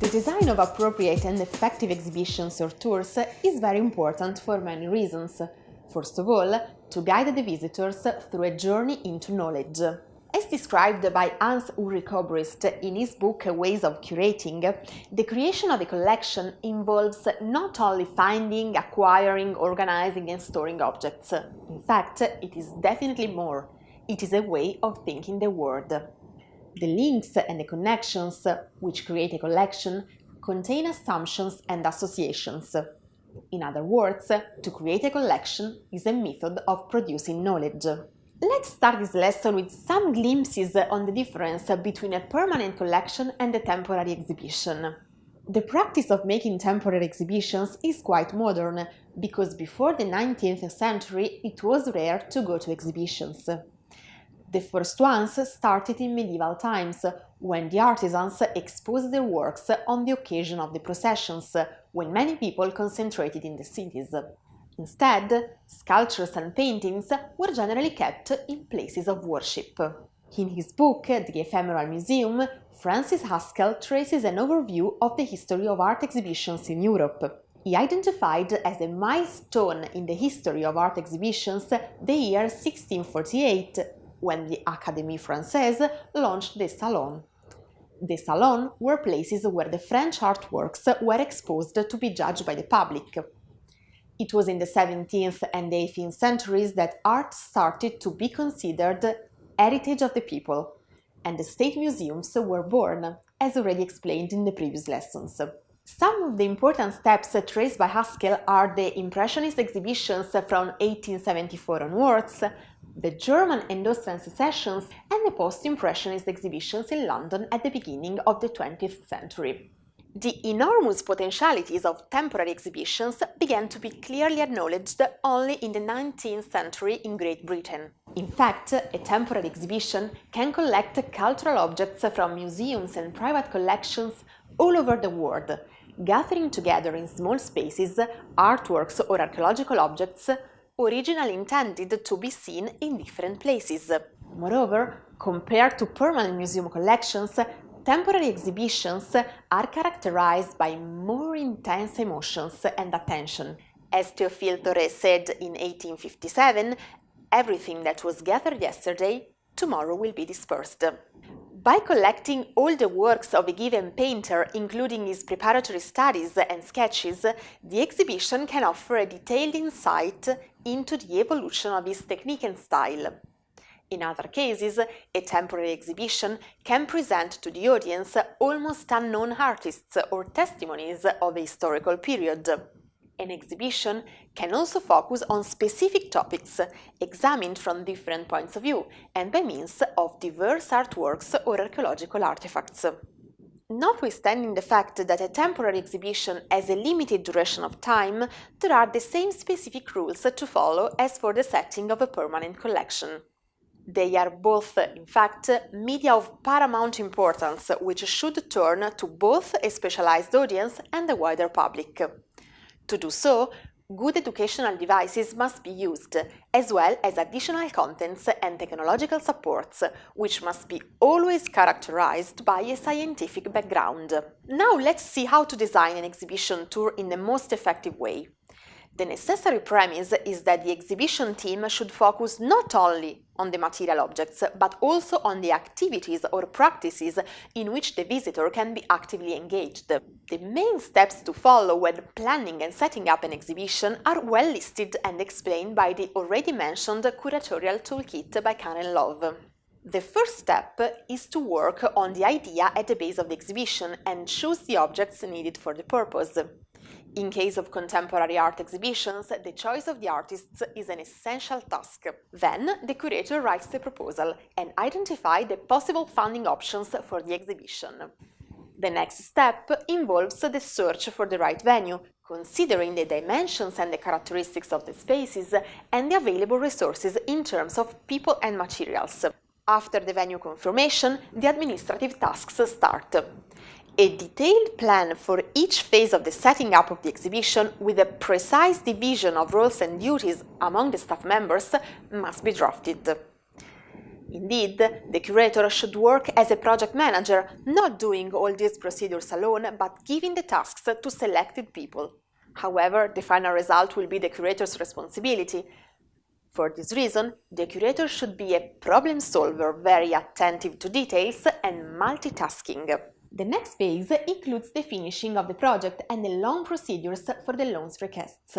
The design of appropriate and effective exhibitions or tours is very important for many reasons. First of all, to guide the visitors through a journey into knowledge. As described by Hans Ulrich Obrist in his book Ways of Curating, the creation of a collection involves not only finding, acquiring, organizing and storing objects. In fact, it is definitely more. It is a way of thinking the world. The links and the connections which create a collection contain assumptions and associations. In other words, to create a collection is a method of producing knowledge. Let's start this lesson with some glimpses on the difference between a permanent collection and a temporary exhibition. The practice of making temporary exhibitions is quite modern, because before the 19th century it was rare to go to exhibitions. The first ones started in medieval times, when the artisans exposed their works on the occasion of the processions, when many people concentrated in the cities. Instead, sculptures and paintings were generally kept in places of worship. In his book, The Ephemeral Museum, Francis Haskell traces an overview of the history of art exhibitions in Europe. He identified as a milestone in the history of art exhibitions the year 1648, when the Académie Française launched the Salon. The Salon were places where the French artworks were exposed to be judged by the public. It was in the 17th and 18th centuries that art started to be considered heritage of the people, and the state museums were born, as already explained in the previous lessons. Some of the important steps traced by Haskell are the Impressionist exhibitions from 1874 onwards, the German and Austrian secessions, and the post-Impressionist exhibitions in London at the beginning of the 20th century. The enormous potentialities of temporary exhibitions began to be clearly acknowledged only in the 19th century in Great Britain. In fact, a temporary exhibition can collect cultural objects from museums and private collections all over the world, gathering together in small spaces artworks or archaeological objects originally intended to be seen in different places. Moreover, compared to permanent museum collections, Temporary exhibitions are characterized by more intense emotions and attention. As Théophile Thoré said in 1857, everything that was gathered yesterday, tomorrow will be dispersed. By collecting all the works of a given painter, including his preparatory studies and sketches, the exhibition can offer a detailed insight into the evolution of his technique and style. In other cases, a temporary exhibition can present to the audience almost unknown artists or testimonies of a historical period. An exhibition can also focus on specific topics, examined from different points of view and by means of diverse artworks or archaeological artifacts. Notwithstanding the fact that a temporary exhibition has a limited duration of time, there are the same specific rules to follow as for the setting of a permanent collection. They are both, in fact, media of paramount importance, which should turn to both a specialized audience and the wider public. To do so, good educational devices must be used, as well as additional contents and technological supports, which must be always characterized by a scientific background. Now let's see how to design an exhibition tour in the most effective way. The necessary premise is that the exhibition team should focus not only on the material objects, but also on the activities or practices in which the visitor can be actively engaged. The main steps to follow when planning and setting up an exhibition are well listed and explained by the already mentioned curatorial toolkit by Karen Love. The first step is to work on the idea at the base of the exhibition and choose the objects needed for the purpose. In case of contemporary art exhibitions, the choice of the artists is an essential task. Then, the curator writes the proposal and identifies the possible funding options for the exhibition. The next step involves the search for the right venue, considering the dimensions and the characteristics of the spaces and the available resources in terms of people and materials. After the venue confirmation, the administrative tasks start. A detailed plan for each phase of the setting up of the exhibition with a precise division of roles and duties among the staff members must be drafted. Indeed, the curator should work as a project manager, not doing all these procedures alone, but giving the tasks to selected people. However, the final result will be the curator's responsibility. For this reason, the curator should be a problem solver, very attentive to details and multitasking. The next phase includes the finishing of the project and the loan procedures for the loans requests.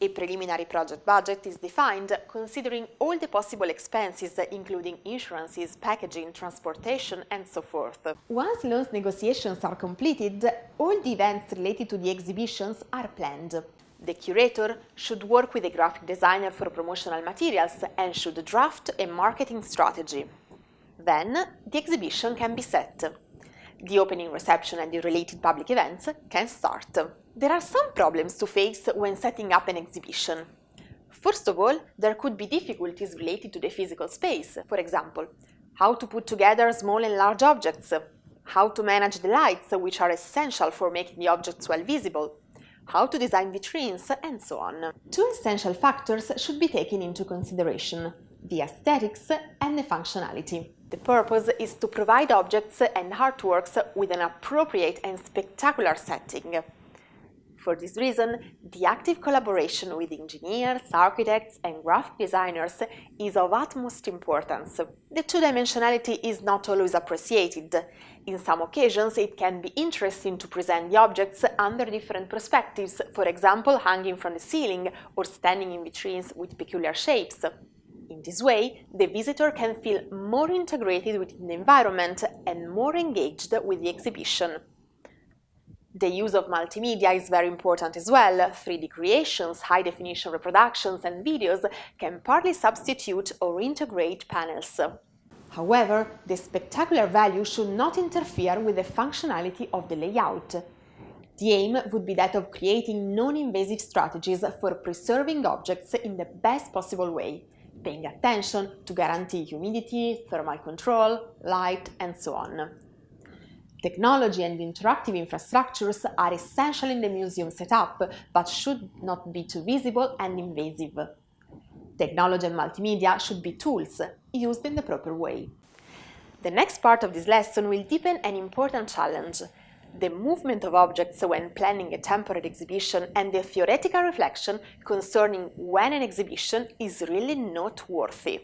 A preliminary project budget is defined considering all the possible expenses including insurances, packaging, transportation and so forth. Once loans negotiations are completed, all the events related to the exhibitions are planned. The curator should work with a graphic designer for promotional materials and should draft a marketing strategy. Then the exhibition can be set. The opening reception and the related public events can start. There are some problems to face when setting up an exhibition. First of all, there could be difficulties related to the physical space, for example, how to put together small and large objects, how to manage the lights, which are essential for making the objects well visible, how to design vitrines, and so on. Two essential factors should be taken into consideration, the aesthetics and the functionality. The purpose is to provide objects and artworks with an appropriate and spectacular setting. For this reason, the active collaboration with engineers, architects and graphic designers is of utmost importance. The two-dimensionality is not always appreciated. In some occasions, it can be interesting to present the objects under different perspectives, for example hanging from the ceiling or standing in vitrines with peculiar shapes. This way, the visitor can feel more integrated within the environment and more engaged with the exhibition. The use of multimedia is very important as well. 3D creations, high-definition reproductions and videos can partly substitute or integrate panels. However, the spectacular value should not interfere with the functionality of the layout. The aim would be that of creating non-invasive strategies for preserving objects in the best possible way, paying attention to guarantee humidity, thermal control, light, and so on. Technology and interactive infrastructures are essential in the museum setup, but should not be too visible and invasive. Technology and multimedia should be tools, used in the proper way. The next part of this lesson will deepen an important challenge, the movement of objects when planning a temporary exhibition and the theoretical reflection concerning when an exhibition is really noteworthy.